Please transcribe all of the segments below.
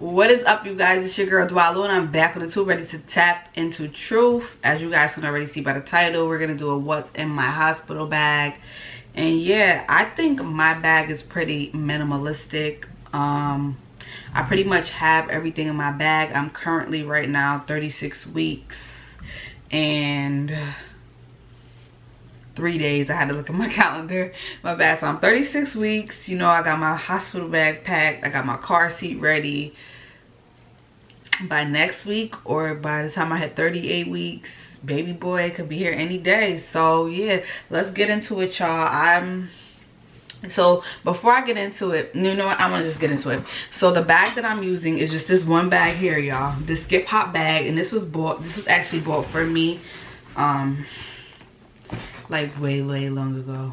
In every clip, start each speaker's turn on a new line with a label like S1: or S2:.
S1: what is up you guys? It's your girl Dwalu and I'm back on the tube ready to tap into truth. As you guys can already see by the title we're gonna do a what's in my hospital bag. And yeah I think my bag is pretty minimalistic. Um I pretty much have everything in my bag. I'm currently right now 36 weeks and three days. I had to look at my calendar. My bad. So i'm 36 weeks. You know i got my hospital bag packed. I got my car seat ready. By next week or by the time i had 38 weeks baby boy could be here any day. So yeah let's get into it y'all. I'm so before i get into it you know what? I'm gonna just get into it. So the bag that i'm using is just this one bag here y'all. This skip hop bag and this was bought this was actually bought for me um like way way long ago.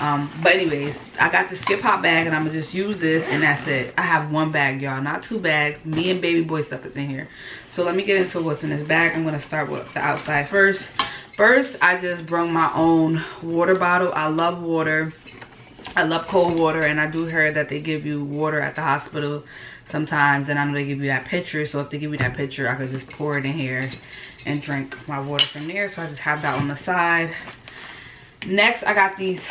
S1: Um but anyways i got the skip hop bag and i'm gonna just use this and that's it. I have one bag y'all not two bags. Me and baby boy stuff is in here. So let me get into what's in this bag. I'm gonna start with the outside first. First i just brought my own water bottle. I love water. I love cold water and i do hear that they give you water at the hospital sometimes and i know they give you that pitcher. So if they give you that pitcher i could just pour it in here and drink my water from there. So i just have that on the side next i got these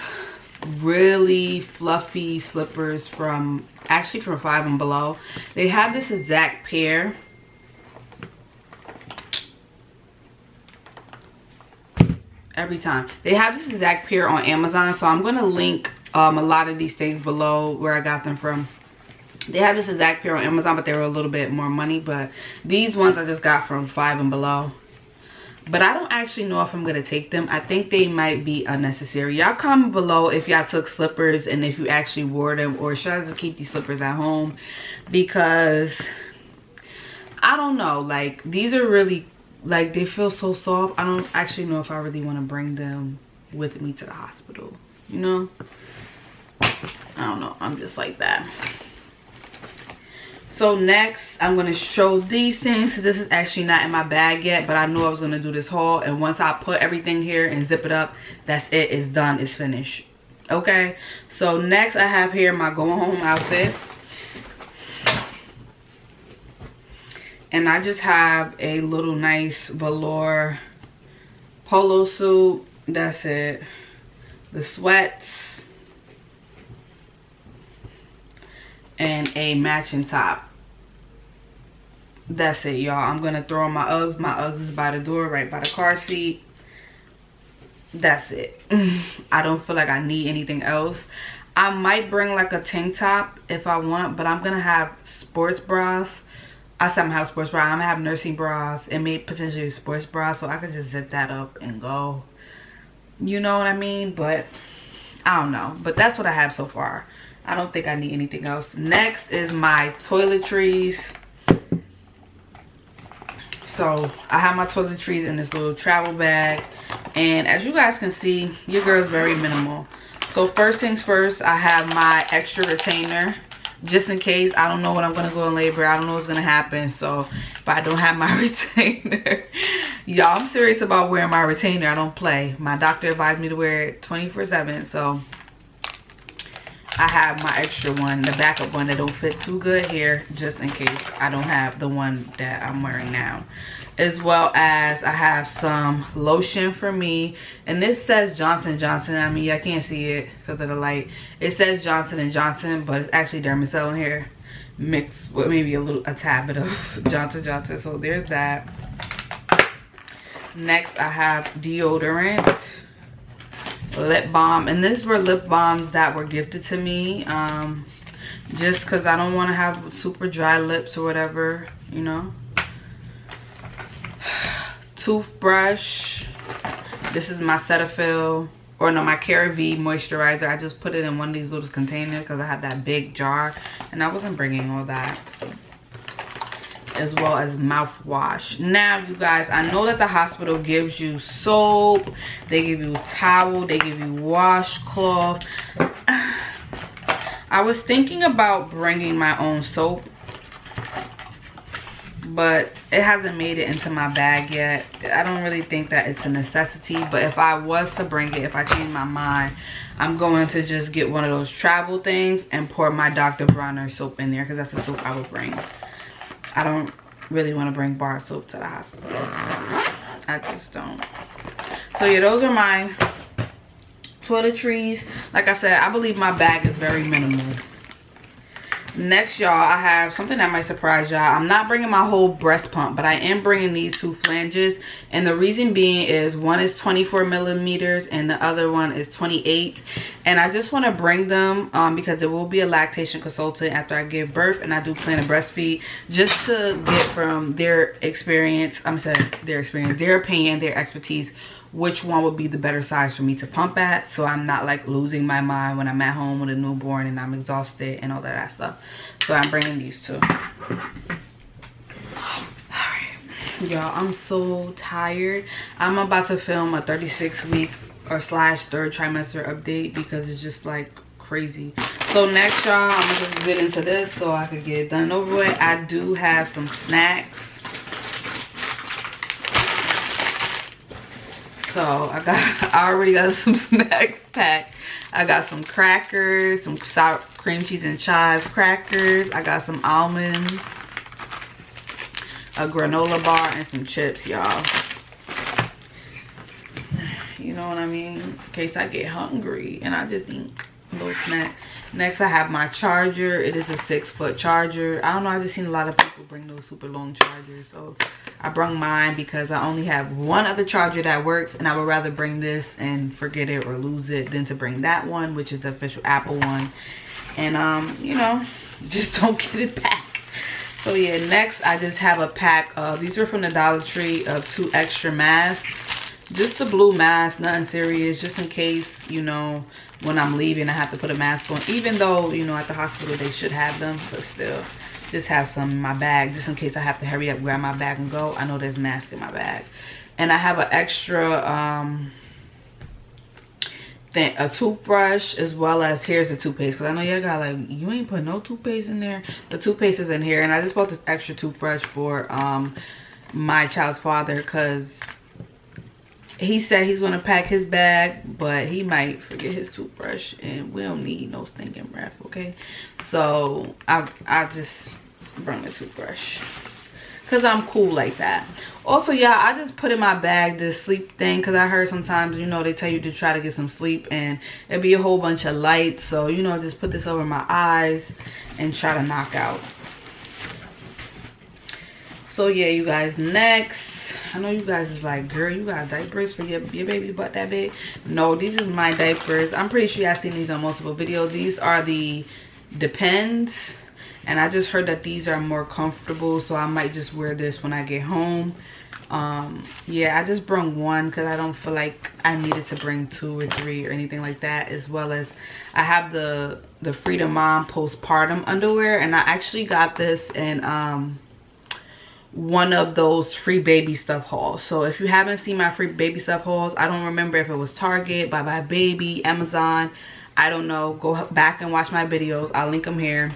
S1: really fluffy slippers from actually from five and below. They have this exact pair. Every time. They have this exact pair on amazon so i'm gonna link um, a lot of these things below where i got them from. They have this exact pair on amazon but they were a little bit more money but these ones i just got from five and below but i don't actually know if i'm gonna take them. I think they might be unnecessary. Y'all comment below if y'all took slippers and if you actually wore them or should i just keep these slippers at home? Because i don't know. Like these are really like they feel so soft. I don't actually know if i really want to bring them with me to the hospital you know? I don't know. I'm just like that so next i'm going to show these things. This is actually not in my bag yet but i knew i was going to do this haul. And once i put everything here and zip it up that's it. It's done. It's finished. Okay? So next i have here my going home outfit. And i just have a little nice velour polo suit. That's it. The sweats. And a matching top that's it y'all. I'm gonna throw on my uggs. My uggs is by the door right by the car seat. That's it. I don't feel like i need anything else. I might bring like a tank top if i want but i'm gonna have sports bras. I said i'm gonna have sports bras i'm gonna have nursing bras and maybe potentially sports bras so i could just zip that up and go. You know what i mean? But i don't know. But that's what i have so far. I don't think i need anything else. Next is my toiletries so i have my toiletries in this little travel bag. And as you guys can see your girl's very minimal. So first things first i have my extra retainer. Just in case i don't know when i'm gonna go in labor. I don't know what's gonna happen. So if i don't have my retainer. Y'all i'm serious about wearing my retainer. I don't play. My doctor advised me to wear it 24 7 so I have my extra one, the backup one that don't fit too good here, just in case I don't have the one that I'm wearing now. As well as I have some lotion for me. And this says Johnson Johnson. I mean, I can't see it because of the light. It says Johnson & Johnson, but it's actually Dermacell in here. Mixed with maybe a little, a tad bit of Johnson Johnson. So there's that. Next, I have deodorant lip balm. And these were lip balms that were gifted to me um just because i don't want to have super dry lips or whatever you know? Toothbrush. This is my cetaphil or no my CeraVe moisturizer. I just put it in one of these little containers because i had that big jar and i wasn't bringing all that as well as mouthwash. Now you guys i know that the hospital gives you soap they give you towel they give you washcloth. I was thinking about bringing my own soap but it hasn't made it into my bag yet. I don't really think that it's a necessity but if i was to bring it if i change my mind i'm going to just get one of those travel things and pour my dr bronner soap in there because that's the soap i would bring i don't really want to bring bar soap to the hospital. I just don't. So yeah those are my toiletries. Like i said i believe my bag is very minimal next y'all i have something that might surprise y'all. I'm not bringing my whole breast pump but i am bringing these two flanges. And the reason being is one is 24 millimeters and the other one is 28 and i just want to bring them um, because there will be a lactation consultant after i give birth and i do plan to breastfeed just to get from their experience i'm saying their experience their opinion their expertise which one would be the better size for me to pump at so i'm not like losing my mind when i'm at home with a newborn and i'm exhausted and all that stuff. So i'm bringing these two. Y'all i'm so tired. I'm about to film a 36 week or slash third trimester update because it's just like crazy. So next y'all i'm gonna just get into this so i could get done over with. I do have some snacks so i got i already got some snacks packed. I got some crackers some sour cream cheese and chive crackers. I got some almonds a granola bar and some chips y'all. You know what i mean? In case i get hungry and i just a little snack next i have my charger it is a six foot charger i don't know i just seen a lot of people bring those super long chargers so I brung mine because I only have one other charger that works and I would rather bring this and forget it or lose it than to bring that one, which is the official Apple one. And, um, you know, just don't get it back. So yeah, next I just have a pack of, these were from the Dollar Tree of two extra masks. Just the blue mask, nothing serious, just in case, you know, when I'm leaving I have to put a mask on. Even though, you know, at the hospital they should have them, but still just have some in my bag just in case I have to hurry up, grab my bag and go. I know there's mask in my bag. And I have an extra um, thing, a toothbrush as well as here's the toothpaste because I know y'all got like you ain't put no toothpaste in there. The toothpaste is in here and I just bought this extra toothbrush for um, my child's father because he said he's gonna pack his bag but he might forget his toothbrush and we don't need no stinking breath okay? So i i just bring the toothbrush because i'm cool like that. Also yeah i just put in my bag this sleep thing because i heard sometimes you know they tell you to try to get some sleep and it'd be a whole bunch of lights so you know just put this over my eyes and try to knock out so yeah you guys next I know you guys is like, girl, you got diapers for your, your baby butt that big? No, these is my diapers. I'm pretty sure y'all seen these on multiple videos. These are the Depends. And I just heard that these are more comfortable. So I might just wear this when I get home. Um, yeah, I just brought one because I don't feel like I needed to bring two or three or anything like that. As well as I have the, the Frida Mom postpartum underwear. And I actually got this in... Um, one of those free baby stuff hauls. So if you haven't seen my free baby stuff hauls i don't remember if it was target buybuy BABY amazon. I don't know. Go back and watch my videos. I'll link them here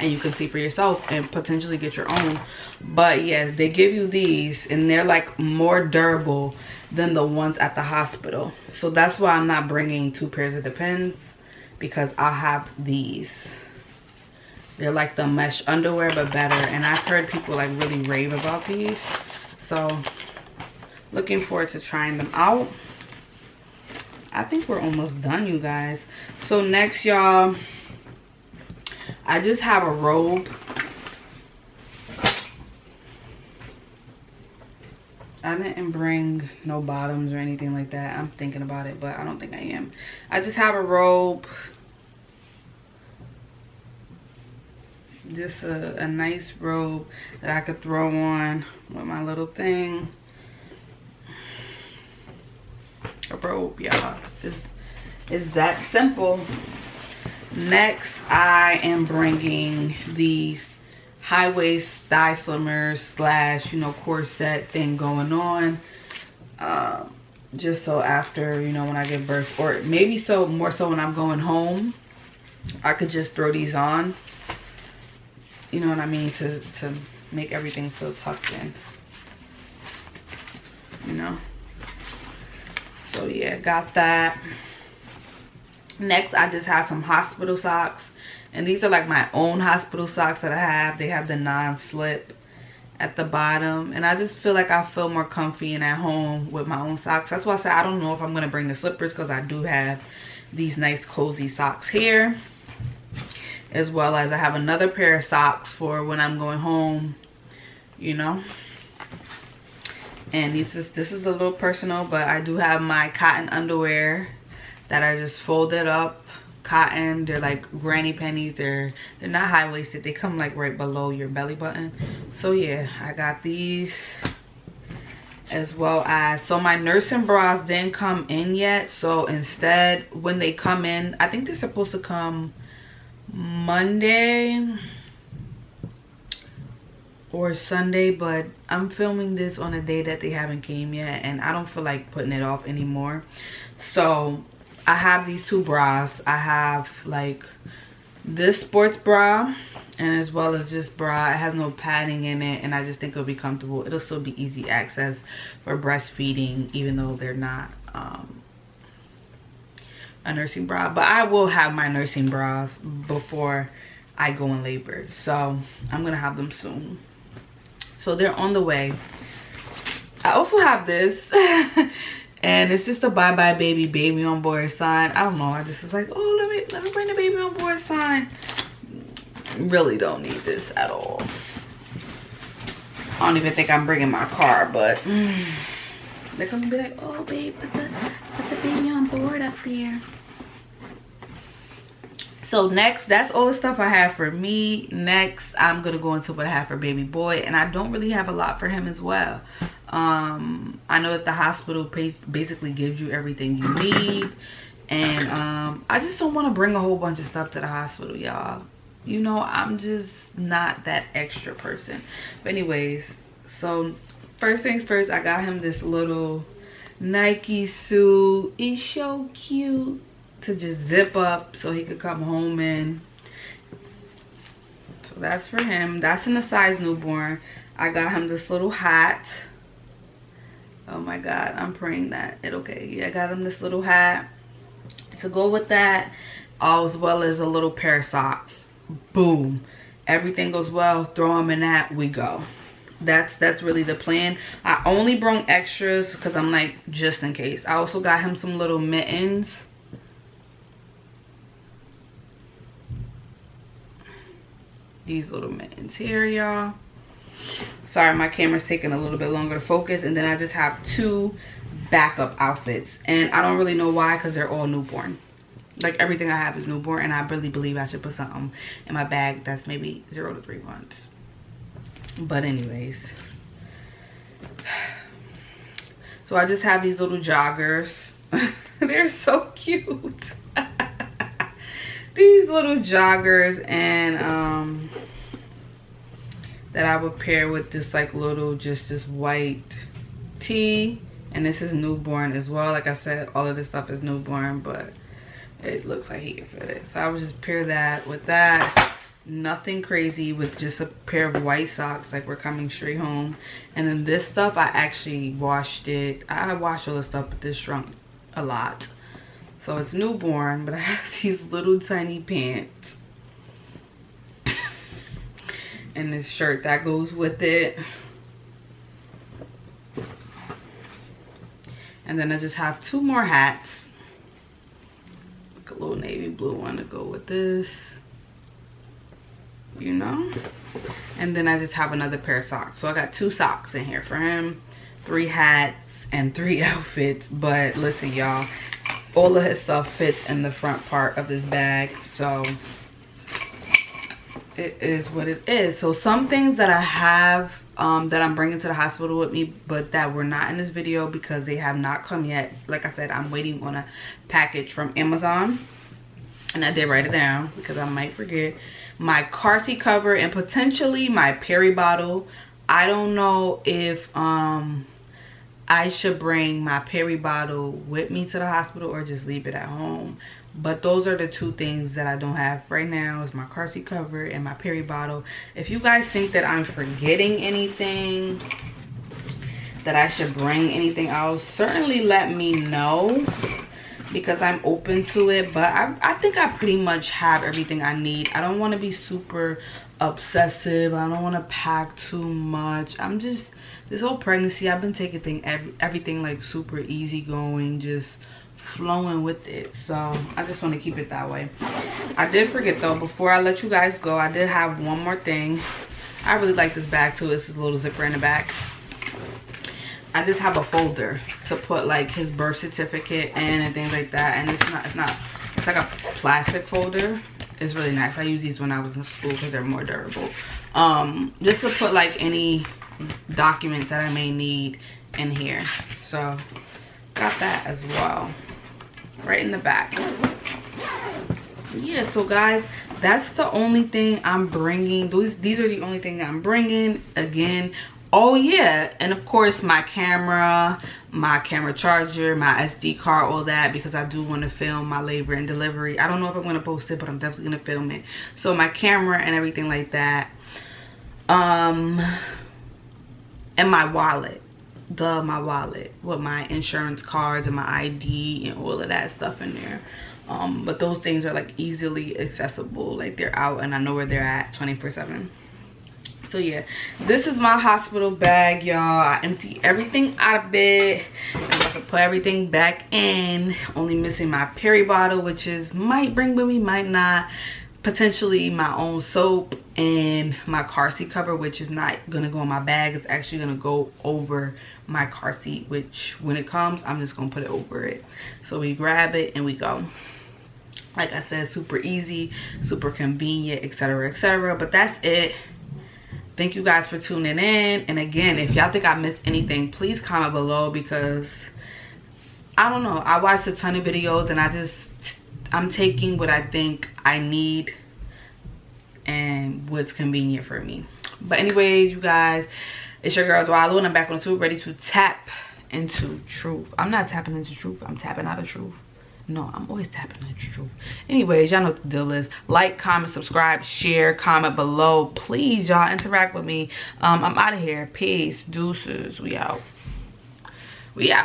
S1: and you can see for yourself and potentially get your own. But yeah they give you these and they're like more durable than the ones at the hospital. So that's why i'm not bringing two pairs of depends because i have these they're like the mesh underwear, but better. And I've heard people like really rave about these. So looking forward to trying them out. I think we're almost done, you guys. So next, y'all, I just have a robe. I didn't bring no bottoms or anything like that. I'm thinking about it, but I don't think I am. I just have a robe just a, a nice robe that I could throw on with my little thing. A robe, y'all. Is is that simple. Next, I am bringing these high waist thigh slimmers slash, you know, corset thing going on. Um, just so after, you know, when I give birth, or maybe so more so when I'm going home, I could just throw these on you know what I mean, to, to make everything feel tucked in. You know? So yeah got that. Next i just have some hospital socks. And these are like my own hospital socks that i have. They have the non-slip at the bottom. And i just feel like i feel more comfy and at home with my own socks. That's why i said i don't know if i'm gonna bring the slippers because i do have these nice cozy socks here as well as i have another pair of socks for when i'm going home you know? And this is this is a little personal but i do have my cotton underwear that i just folded up. Cotton they're like granny panties they're they're not high-waisted they come like right below your belly button. So yeah i got these as well as so my nursing bras didn't come in yet. So instead when they come in i think they're supposed to come monday or sunday but i'm filming this on a day that they haven't came yet and i don't feel like putting it off anymore so I have these two bras. I have like this sports bra and as well as this bra. It has no padding in it and I just think it'll be comfortable. It'll still be easy access for breastfeeding even though they're not um, a nursing bra. But I will have my nursing bras before I go in labor. So I'm to have them soon. So they're on the way. I also have this and it's just a buybuy BABY baby on board sign i don't know i just was like oh let me let me bring the baby on board sign really don't need this at all i don't even think i'm bringing my car but mm, they're gonna be like oh babe put the put the baby up there so next that's all the stuff i have for me. Next i'm gonna go into what i have for baby boy and i don't really have a lot for him as well. Um i know that the hospital basically gives you everything you need and um i just don't want to bring a whole bunch of stuff to the hospital y'all. You know i'm just not that extra person. But anyways so first things first i got him this little nike suit. It's so cute to just zip up so he could come home in. So that's for him. That's in the size newborn. I got him this little hat. Oh my god i'm praying that it'll. okay yeah i got him this little hat. To go with that as well as a little pair of socks. Boom. Everything goes well. Throw them in that we go that's that's really the plan. I only brought extras because i'm like just in case. I also got him some little mittens. These little mittens here y'all. Sorry my camera's taking a little bit longer to focus and then i just have two backup outfits. And i don't really know why because they're all newborn. Like everything i have is newborn and i really believe i should put something in my bag that's maybe zero to three months but anyways. So i just have these little joggers. They're so cute. These little joggers and um that I would pair with this like little just this white tee. And this is newborn as well. Like I said all of this stuff is newborn but it looks like he can fit it. So I would just pair that with that nothing crazy with just a pair of white socks like we're coming straight home. And then this stuff I actually washed it. I washed all the stuff but this shrunk a lot. So it's newborn but I have these little tiny pants. And this shirt that goes with it. And then I just have two more hats. Like a little navy blue one to go with this you know? And then I just have another pair of socks. So I got two socks in here for him three hats and three outfits. But listen y'all all of his stuff fits in the front part of this bag. So it is what it is. So some things that i have um, that i'm bringing to the hospital with me but that were not in this video because they have not come yet. Like i said i'm waiting on a package from amazon. And i did write it down because i might forget my car seat cover and potentially my peri bottle. I don't know if um i should bring my peri bottle with me to the hospital or just leave it at home. But those are the two things that i don't have right now is my car seat cover and my peri bottle. If you guys think that i'm forgetting anything that i should bring anything else certainly let me know because i'm open to it but i, I think i pretty much have everything i need. I don't want to be super obsessive. I don't want to pack too much. I'm just this whole pregnancy i've been taking thing every, everything like super easy going just flowing with it. So i just want to keep it that way. I did forget though before i let you guys go i did have one more thing. I really like this bag too. It's a little zipper in the back i just have a folder to put like his birth certificate in and things like that and it's not it's not it's like a plastic folder. It's really nice. I use these when i was in school because they're more durable. Um just to put like any documents that i may need in here. So got that as well. Right in the back. Yeah so guys that's the only thing i'm bringing. These these are the only thing i'm bringing. Again oh yeah. And of course my camera my camera charger my sd card all that because i do want to film my labor and delivery. I don't know if i'm going to post it but i'm definitely going to film it. So my camera and everything like that. Um and my wallet. The my wallet with my insurance cards and my id and all of that stuff in there. Um but those things are like easily accessible. Like they're out and i know where they're at 24 7 so yeah this is my hospital bag y'all. I empty everything out of it. I'm about to put everything back in. Only missing my peri bottle which is might bring with me might not. Potentially my own soap and my car seat cover which is not gonna go in my bag. It's actually gonna go over my car seat which when it comes i'm just gonna put it over it. So we grab it and we go. Like i said super easy super convenient etc etc but that's it thank you guys for tuning in and again if y'all think i missed anything please comment below because i don't know i watched a ton of videos and i just i'm taking what i think i need and what's convenient for me but anyways you guys it's your girl Dwalo and I'm back on the tube ready to tap into truth. I'm not tapping into truth. I'm tapping out of truth. No, I'm always tapping into truth. Anyways, y'all know what the deal is. Like, comment, subscribe, share, comment below. Please, y'all, interact with me. Um, I'm out of here. Peace. Deuces. We out. We out.